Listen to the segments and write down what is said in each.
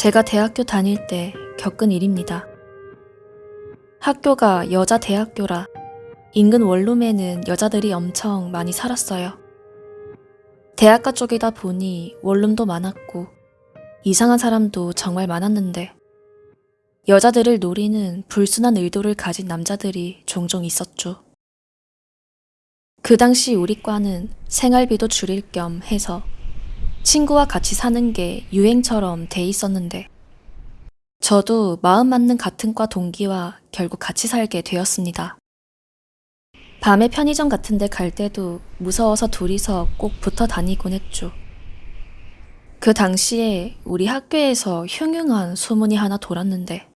제가 대학교 다닐 때 겪은 일입니다. 학교가 여자 대학교라 인근 원룸에는 여자들이 엄청 많이 살았어요. 대학가 쪽이다 보니 원룸도 많았고 이상한 사람도 정말 많았는데 여자들을 노리는 불순한 의도를 가진 남자들이 종종 있었죠. 그 당시 우리 과는 생활비도 줄일 겸 해서 친구와 같이 사는 게 유행처럼 돼 있었는데 저도 마음 맞는 같은 과 동기와 결국 같이 살게 되었습니다. 밤에 편의점 같은 데 갈 때도 무서워서 둘이서 꼭 붙어 다니곤 했죠. 그 당시에 우리 학교에서 흉흉한 소문이 하나 돌았는데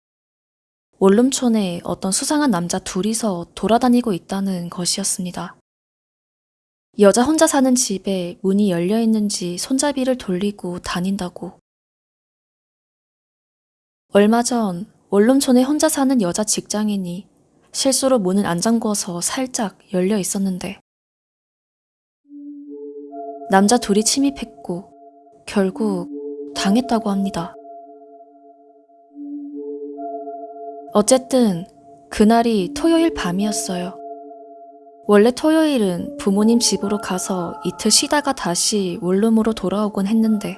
원룸촌에 어떤 수상한 남자 둘이서 돌아다니고 있다는 것이었습니다. 여자 혼자 사는 집에 문이 열려 있는지 손잡이를 돌리고 다닌다고. 얼마 전 원룸촌에 혼자 사는 여자 직장인이 실수로 문을 안 잠궈서 살짝 열려 있었는데 남자 둘이 침입했고 결국 당했다고 합니다. 어쨌든 그날이 토요일 밤이었어요. 원래 토요일은 부모님 집으로 가서 이틀 쉬다가 다시 원룸으로 돌아오곤 했는데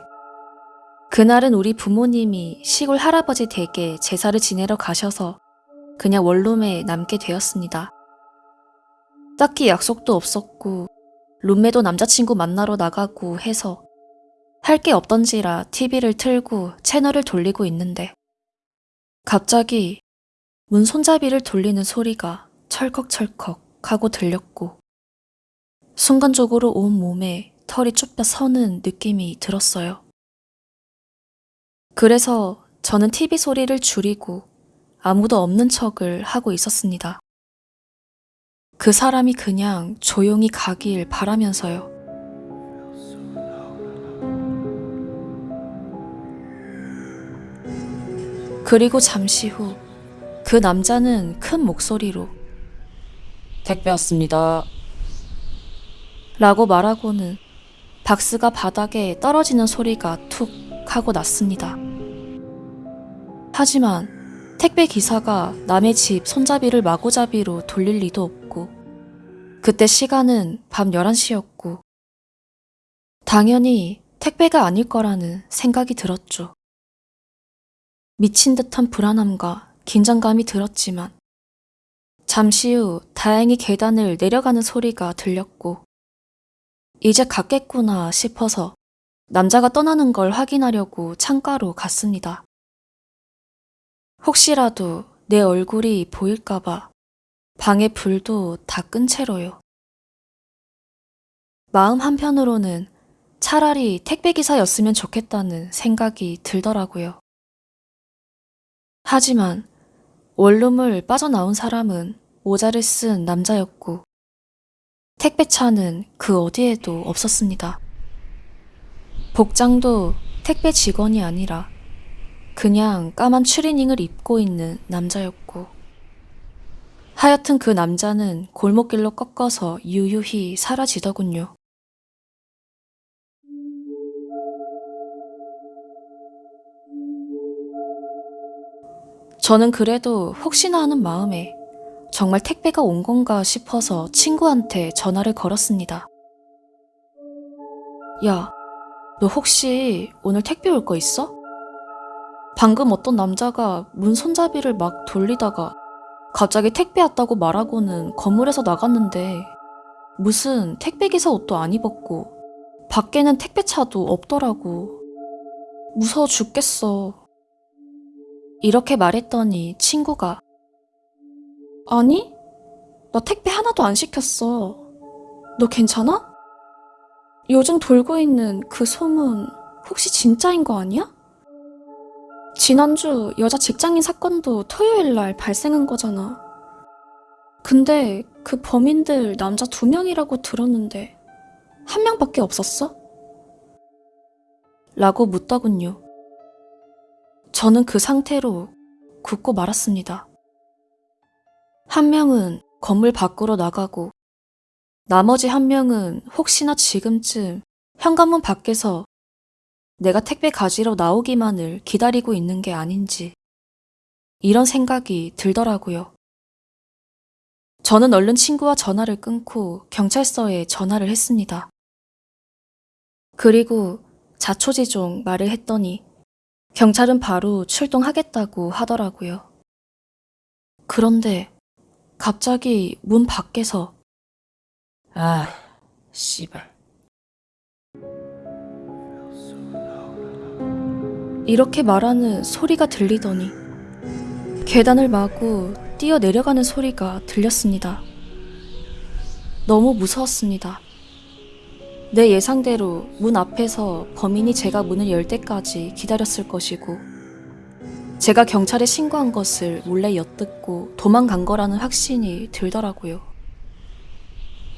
그날은 우리 부모님이 시골 할아버지 댁에 제사를 지내러 가셔서 그냥 원룸에 남게 되었습니다. 딱히 약속도 없었고 룸메도 남자친구 만나러 나가고 해서 할 게 없던지라 TV를 틀고 채널을 돌리고 있는데 갑자기 문 손잡이를 돌리는 소리가 철컥철컥 하고 들렸고 순간적으로 온 몸에 털이 쭈뼛 서는 느낌이 들었어요. 그래서 저는 TV 소리를 줄이고 아무도 없는 척을 하고 있었습니다. 그 사람이 그냥 조용히 가길 바라면서요. 그리고 잠시 후 그 남자는 큰 목소리로 택배 왔습니다. 라고 말하고는 박스가 바닥에 떨어지는 소리가 툭 하고 났습니다. 하지만 택배 기사가 남의 집 손잡이를 마구잡이로 돌릴 리도 없고 그때 시간은 밤 11시였고 당연히 택배가 아닐 거라는 생각이 들었죠. 미친 듯한 불안함과 긴장감이 들었지만 잠시 후 다행히 계단을 내려가는 소리가 들렸고 이제 갔겠구나 싶어서 남자가 떠나는 걸 확인하려고 창가로 갔습니다. 혹시라도 내 얼굴이 보일까봐 방의 불도 다 끈 채로요. 마음 한편으로는 차라리 택배기사였으면 좋겠다는 생각이 들더라고요. 하지만 원룸을 빠져나온 사람은 모자를 쓴 남자였고 택배차는 그 어디에도 없었습니다. 복장도 택배 직원이 아니라 그냥 까만 추리닝을 입고 있는 남자였고 하여튼 그 남자는 골목길로 꺾어서 유유히 사라지더군요. 저는 그래도 혹시나 하는 마음에 정말 택배가 온 건가 싶어서 친구한테 전화를 걸었습니다. 야, 너 혹시 오늘 택배 올 거 있어? 방금 어떤 남자가 문 손잡이를 막 돌리다가 갑자기 택배 왔다고 말하고는 건물에서 나갔는데 무슨 택배기사 옷도 안 입었고 밖에는 택배차도 없더라고. 무서워 죽겠어. 이렇게 말했더니 친구가 아니, 나 택배 하나도 안 시켰어. 너 괜찮아? 요즘 돌고 있는 그 소문 혹시 진짜인 거 아니야? 지난주 여자 직장인 사건도 토요일 날 발생한 거잖아. 근데 그 범인들 남자 두 명이라고 들었는데 한 명밖에 없었어? 라고 묻더군요. 저는 그 상태로 굳고 말았습니다. 한 명은 건물 밖으로 나가고 나머지 한 명은 혹시나 지금쯤 현관문 밖에서 내가 택배 가지러 나오기만을 기다리고 있는 게 아닌지 이런 생각이 들더라고요. 저는 얼른 친구와 전화를 끊고 경찰서에 전화를 했습니다. 그리고 자초지종 말을 했더니 경찰은 바로 출동하겠다고 하더라고요. 그런데 갑자기 문 밖에서 아, 씨발. 이렇게 말하는 소리가 들리더니 계단을 마구 뛰어 내려가는 소리가 들렸습니다. 너무 무서웠습니다. 내 예상대로 문 앞에서 범인이 제가 문을 열 때까지 기다렸을 것이고 제가 경찰에 신고한 것을 몰래 엿듣고 도망간 거라는 확신이 들더라고요.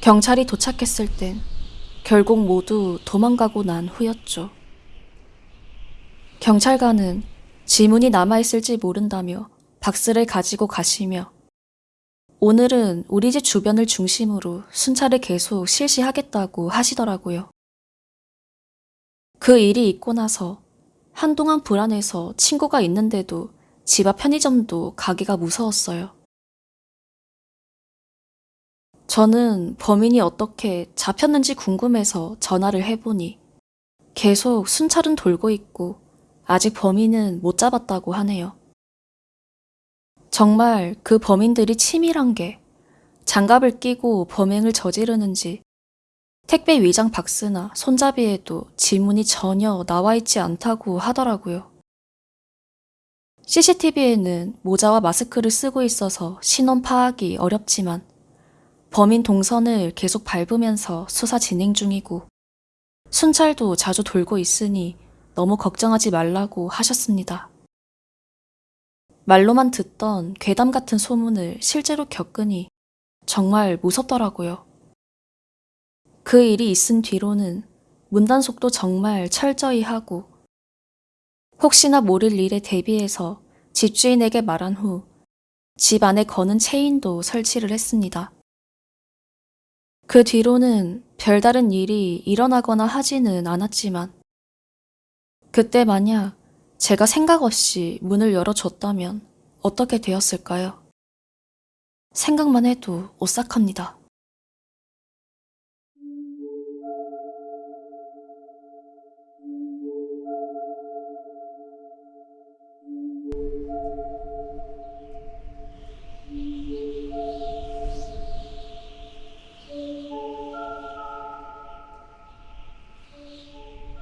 경찰이 도착했을 땐 결국 모두 도망가고 난 후였죠. 경찰관은 지문이 남아있을지 모른다며 박스를 가지고 가시며 오늘은 우리 집 주변을 중심으로 순찰을 계속 실시하겠다고 하시더라고요. 그 일이 있고 나서 한동안 불안해서 친구가 있는데도 집 앞 편의점도 가기가 무서웠어요. 저는 범인이 어떻게 잡혔는지 궁금해서 전화를 해보니 계속 순찰은 돌고 있고 아직 범인은 못 잡았다고 하네요. 정말 그 범인들이 치밀한 게 장갑을 끼고 범행을 저지르는지 택배 위장 박스나 손잡이에도 지문이 전혀 나와 있지 않다고 하더라고요. CCTV에는 모자와 마스크를 쓰고 있어서 신원 파악이 어렵지만 범인 동선을 계속 밟으면서 수사 진행 중이고 순찰도 자주 돌고 있으니 너무 걱정하지 말라고 하셨습니다. 말로만 듣던 괴담 같은 소문을 실제로 겪으니 정말 무섭더라고요. 그 일이 있은 뒤로는 문단속도 정말 철저히 하고 혹시나 모를 일에 대비해서 집주인에게 말한 후 집 안에 거는 체인도 설치를 했습니다. 그 뒤로는 별다른 일이 일어나거나 하지는 않았지만 그때 만약 제가 생각 없이 문을 열어줬다면 어떻게 되었을까요? 생각만 해도 오싹합니다.